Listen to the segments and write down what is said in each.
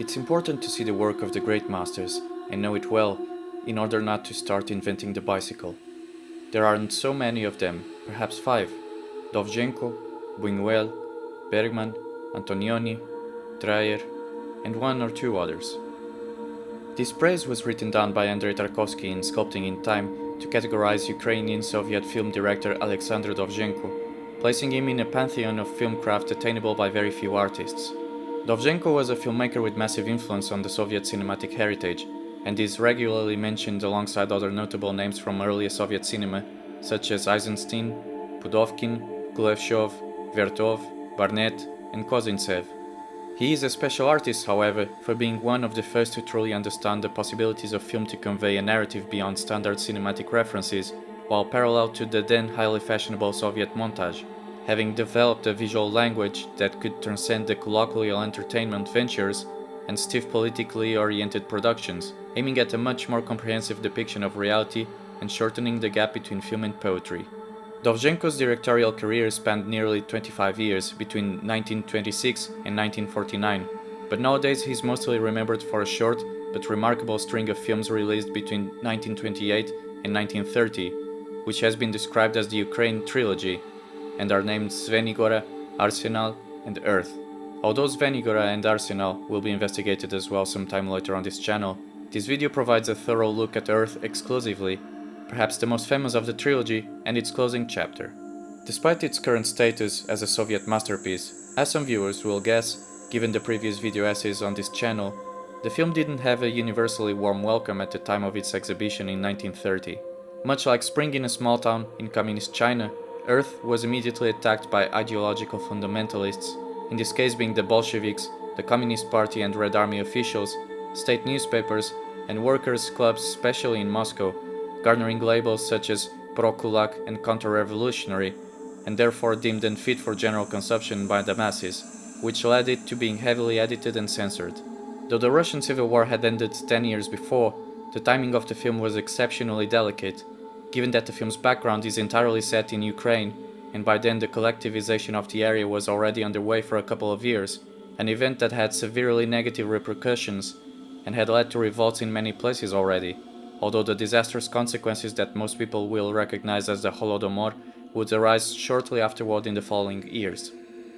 It's important to see the work of the great masters and know it well in order not to start inventing the bicycle. There aren't so many of them, perhaps five. Dovzhenko, Buñuel, Bergman, Antonioni, Dreyer, and one or two others. This praise was written down by Andrei Tarkovsky in Sculpting in Time to categorize Ukrainian Soviet film director Alexander Dovzhenko, placing him in a pantheon of filmcraft attainable by very few artists. Dovzhenko was a filmmaker with massive influence on the Soviet cinematic heritage, and is regularly mentioned alongside other notable names from earlier Soviet cinema, such as Eisenstein, Pudovkin, Kuleshov, Vertov, Barnet, and Kozintsev. He is a special artist, however, for being one of the first to truly understand the possibilities of film to convey a narrative beyond standard cinematic references, while parallel to the then highly fashionable Soviet montage, having developed a visual language that could transcend the colloquial entertainment ventures and stiff politically oriented productions, aiming at a much more comprehensive depiction of reality and shortening the gap between film and poetry. Dovzhenko's directorial career spanned nearly 25 years, between 1926 and 1949, but nowadays he's mostly remembered for a short but remarkable string of films released between 1928 and 1930, which has been described as the Ukraine trilogy, and are named Zvenigora, Arsenal, and Earth. Although Zvenigora and Arsenal will be investigated as well sometime later on this channel, this video provides a thorough look at Earth exclusively perhaps the most famous of the trilogy and its closing chapter. Despite its current status as a Soviet masterpiece, as some viewers will guess, given the previous video essays on this channel, the film didn't have a universally warm welcome at the time of its exhibition in 1930. Much like Spring in a Small Town in Communist China, Earth was immediately attacked by ideological fundamentalists, in this case being the Bolsheviks, the Communist Party and Red Army officials, state newspapers, and workers' clubs especially in Moscow, garnering labels such as pro-Kulak and counter-revolutionary, and therefore deemed unfit for general consumption by the masses, which led it to being heavily edited and censored. Though the Russian Civil War had ended 10 years before, the timing of the film was exceptionally delicate, given that the film's background is entirely set in Ukraine, and by then the collectivization of the area was already underway for a couple of years, an event that had severely negative repercussions and had led to revolts in many places already although the disastrous consequences that most people will recognize as the Holodomor would arise shortly afterward in the following years.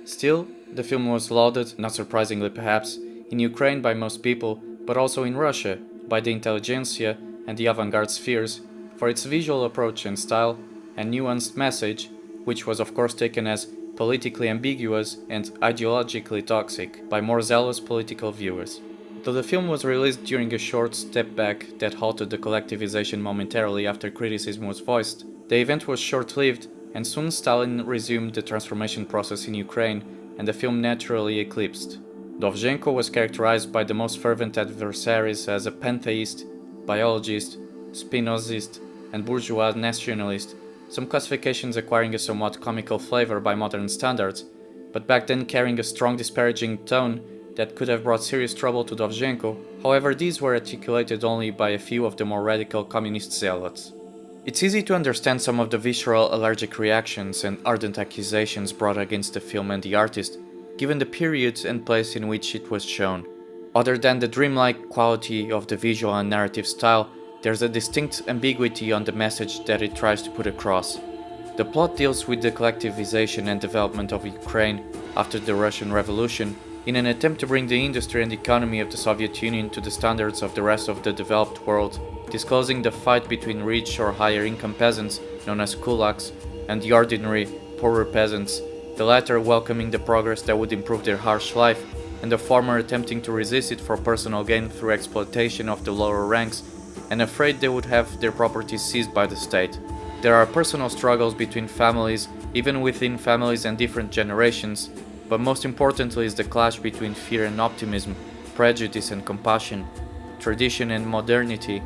Still, the film was lauded, not surprisingly perhaps, in Ukraine by most people, but also in Russia, by the intelligentsia and the avant-garde spheres, for its visual approach and style, and nuanced message, which was of course taken as politically ambiguous and ideologically toxic by more zealous political viewers. Though the film was released during a short step back that halted the collectivization momentarily after criticism was voiced, the event was short-lived and soon Stalin resumed the transformation process in Ukraine and the film naturally eclipsed. Dovzhenko was characterized by the most fervent adversaries as a pantheist, biologist, Spinozist and bourgeois nationalist, some classifications acquiring a somewhat comical flavor by modern standards, but back then carrying a strong disparaging tone that could have brought serious trouble to Dovzhenko, however these were articulated only by a few of the more radical communist zealots. It's easy to understand some of the visceral allergic reactions and ardent accusations brought against the film and the artist, given the period and place in which it was shown. Other than the dreamlike quality of the visual and narrative style, there's a distinct ambiguity on the message that it tries to put across. The plot deals with the collectivization and development of Ukraine after the Russian Revolution in an attempt to bring the industry and economy of the Soviet Union to the standards of the rest of the developed world, disclosing the fight between rich or higher income peasants, known as kulaks, and the ordinary, poorer peasants, the latter welcoming the progress that would improve their harsh life, and the former attempting to resist it for personal gain through exploitation of the lower ranks, and afraid they would have their properties seized by the state. There are personal struggles between families, even within families and different generations, but most importantly is the clash between fear and optimism, prejudice and compassion, tradition and modernity,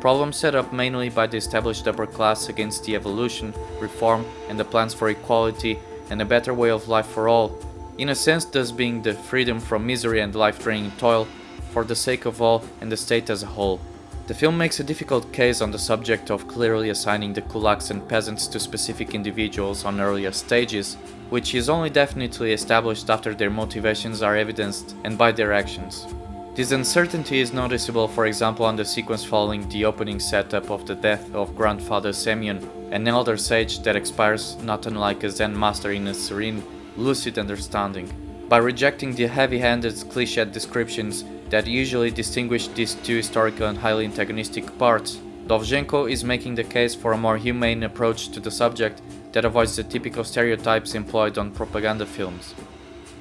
problems set up mainly by the established upper class against the evolution, reform and the plans for equality and a better way of life for all, in a sense thus being the freedom from misery and life-draining toil for the sake of all and the state as a whole. The film makes a difficult case on the subject of clearly assigning the kulaks and peasants to specific individuals on earlier stages, which is only definitely established after their motivations are evidenced and by their actions. This uncertainty is noticeable for example on the sequence following the opening setup of the death of grandfather Semyon, an elder sage that expires not unlike a Zen master in a serene, lucid understanding. By rejecting the heavy-handed cliched descriptions that usually distinguish these two historical and highly antagonistic parts, Dovzhenko is making the case for a more humane approach to the subject that avoids the typical stereotypes employed on propaganda films.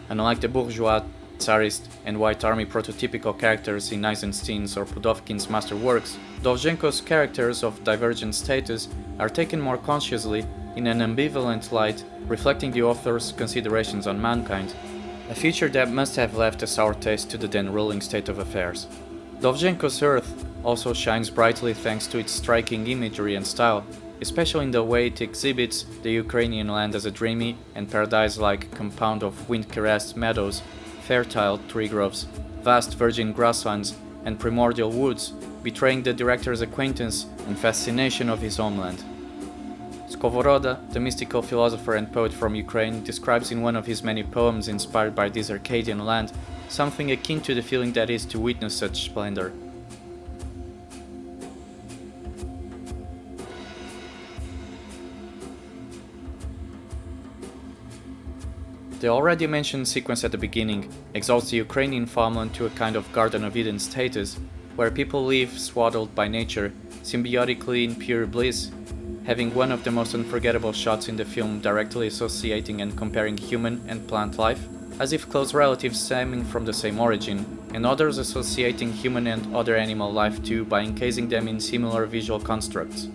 Unlike the bourgeois Tsarist and White Army prototypical characters in Eisenstein's or Pudovkin's masterworks, Dovzhenko's characters of divergent status are taken more consciously in an ambivalent light, reflecting the author's considerations on mankind, a feature that must have left a sour taste to the then ruling state of affairs. Dovzhenko's Earth also shines brightly thanks to its striking imagery and style, especially in the way it exhibits the Ukrainian land as a dreamy and paradise-like compound of wind-caressed meadows fertile tree groves, vast virgin grasslands, and primordial woods, betraying the director's acquaintance and fascination of his homeland. Skovoroda, the mystical philosopher and poet from Ukraine, describes in one of his many poems inspired by this Arcadian land something akin to the feeling that is to witness such splendor. The already mentioned sequence at the beginning exalts the Ukrainian farmland to a kind of Garden of Eden status, where people live swaddled by nature, symbiotically in pure bliss, having one of the most unforgettable shots in the film directly associating and comparing human and plant life, as if close relatives stemming from the same origin, and others associating human and other animal life too by encasing them in similar visual constructs.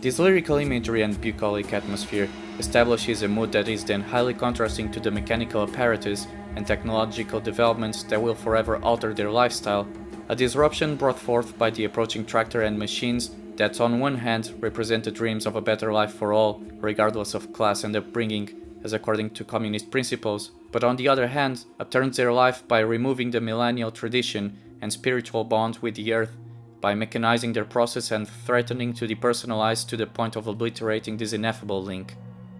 This lyrical imagery and bucolic atmosphere establishes a mood that is then highly contrasting to the mechanical apparatus and technological developments that will forever alter their lifestyle, a disruption brought forth by the approaching tractor and machines that on one hand represent the dreams of a better life for all, regardless of class and upbringing, as according to communist principles, but on the other hand upturns their life by removing the millennial tradition and spiritual bond with the earth by mechanizing their process and threatening to depersonalize to the point of obliterating this ineffable link.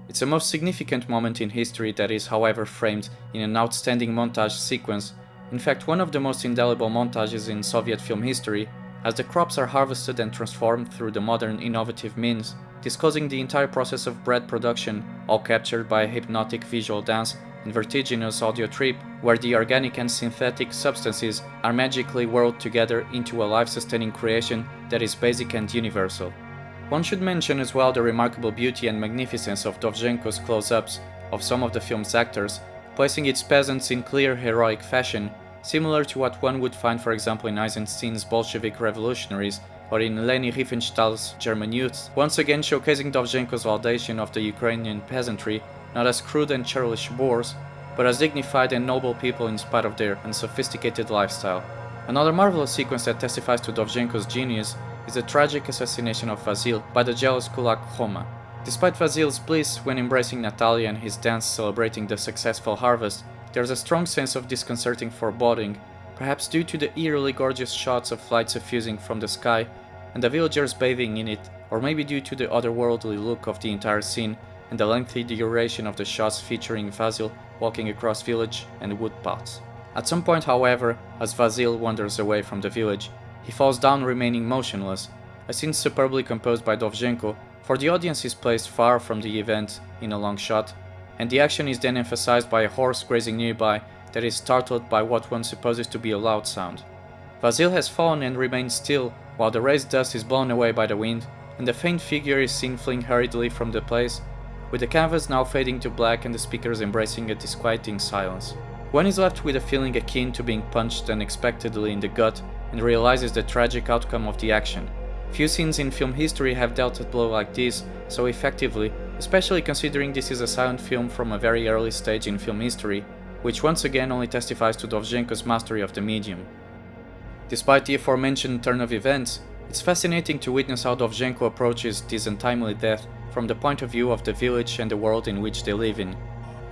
It's a most significant moment in history that is however framed in an outstanding montage sequence, in fact one of the most indelible montages in Soviet film history, as the crops are harvested and transformed through the modern innovative means, disclosing the entire process of bread production, all captured by a hypnotic visual dance and vertiginous audio trip where the organic and synthetic substances are magically whirled together into a life-sustaining creation that is basic and universal. One should mention as well the remarkable beauty and magnificence of Dovzhenko's close-ups of some of the film's actors, placing its peasants in clear heroic fashion, similar to what one would find for example in Eisenstein's Bolshevik revolutionaries or in Leni Riefenstahl's German youths, once again showcasing Dovzhenko's validation of the Ukrainian peasantry not as crude and churlish boors, but as dignified and noble people in spite of their unsophisticated lifestyle. Another marvelous sequence that testifies to Dovzhenko's genius is the tragic assassination of Vasil by the jealous kulak Khoma. Despite Vasil's bliss when embracing Natalia and his dance celebrating the successful harvest, there's a strong sense of disconcerting foreboding, perhaps due to the eerily gorgeous shots of light suffusing from the sky and the villagers bathing in it, or maybe due to the otherworldly look of the entire scene and the lengthy duration of the shots featuring Vasil walking across village and wood paths. At some point, however, as Vasil wanders away from the village, he falls down remaining motionless, a scene superbly composed by Dovzhenko, for the audience is placed far from the event in a long shot, and the action is then emphasized by a horse grazing nearby that is startled by what one supposes to be a loud sound. Vasil has fallen and remains still while the raised dust is blown away by the wind, and the faint figure is seen fleeing hurriedly from the place with the canvas now fading to black and the speakers embracing a disquieting silence. One is left with a feeling akin to being punched unexpectedly in the gut and realizes the tragic outcome of the action. Few scenes in film history have dealt a blow like this so effectively, especially considering this is a silent film from a very early stage in film history, which once again only testifies to Dovzhenko's mastery of the medium. Despite the aforementioned turn of events, it's fascinating to witness how Dovzhenko approaches this untimely death from the point of view of the village and the world in which they live in,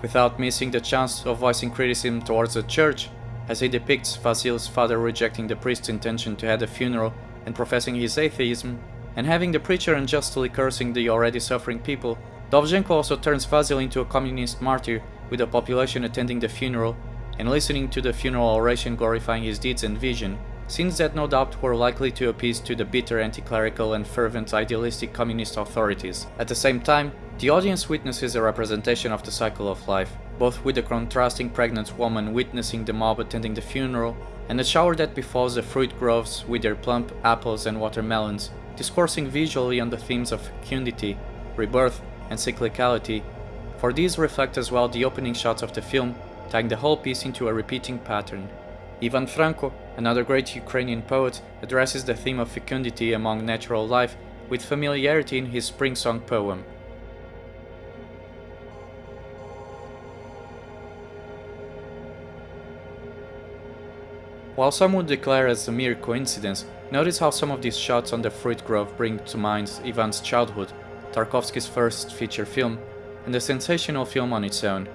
without missing the chance of voicing criticism towards the church, as he depicts Vasil's father rejecting the priest's intention to head a funeral and professing his atheism, and having the preacher unjustly cursing the already suffering people, Dovzhenko also turns Vasil into a communist martyr with the population attending the funeral, and listening to the funeral oration glorifying his deeds and vision, scenes that no doubt were likely to appease to the bitter anti-clerical and fervent idealistic communist authorities. At the same time, the audience witnesses a representation of the cycle of life, both with the contrasting pregnant woman witnessing the mob attending the funeral, and the shower that befalls the fruit groves with their plump apples and watermelons, discoursing visually on the themes of fecundity, rebirth, and cyclicality, for these reflect as well the opening shots of the film, tying the whole piece into a repeating pattern. Ivan Franko, another great Ukrainian poet, addresses the theme of fecundity among natural life with familiarity in his Spring Song poem. While some would declare as a mere coincidence, notice how some of these shots on the fruit grove bring to mind Ivan's childhood, Tarkovsky's first feature film, and a sensational film on its own.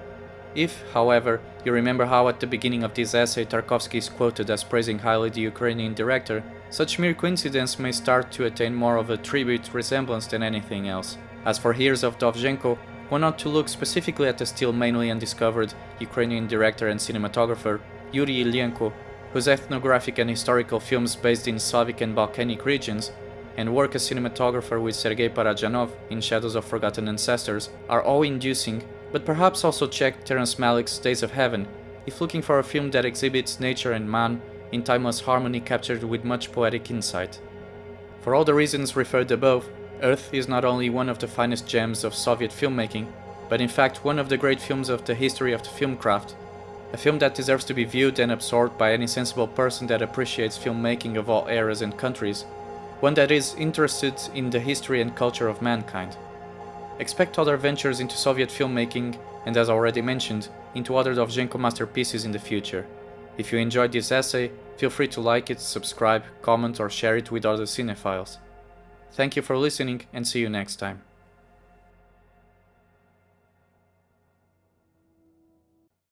If, however, you remember how at the beginning of this essay Tarkovsky is quoted as praising highly the Ukrainian director, such mere coincidence may start to attain more of a tribute resemblance than anything else. As for Heroes of Dovzhenko, one ought to look specifically at the still mainly undiscovered Ukrainian director and cinematographer Yuri Ilyenko, whose ethnographic and historical films based in Slavic and Balkanic regions, and work as cinematographer with Sergei Parajanov in Shadows of Forgotten Ancestors are awe-inducing but perhaps also check Terrence Malick's Days of Heaven if looking for a film that exhibits nature and man in timeless harmony captured with much poetic insight. For all the reasons referred above, Earth is not only one of the finest gems of Soviet filmmaking, but in fact one of the great films of the history of the film craft, a film that deserves to be viewed and absorbed by any sensible person that appreciates filmmaking of all eras and countries, one that is interested in the history and culture of mankind. Expect other ventures into Soviet filmmaking and as already mentioned, into other Dovzhenko masterpieces in the future. If you enjoyed this essay, feel free to like it, subscribe, comment or share it with other cinephiles. Thank you for listening and see you next time.